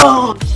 Oh!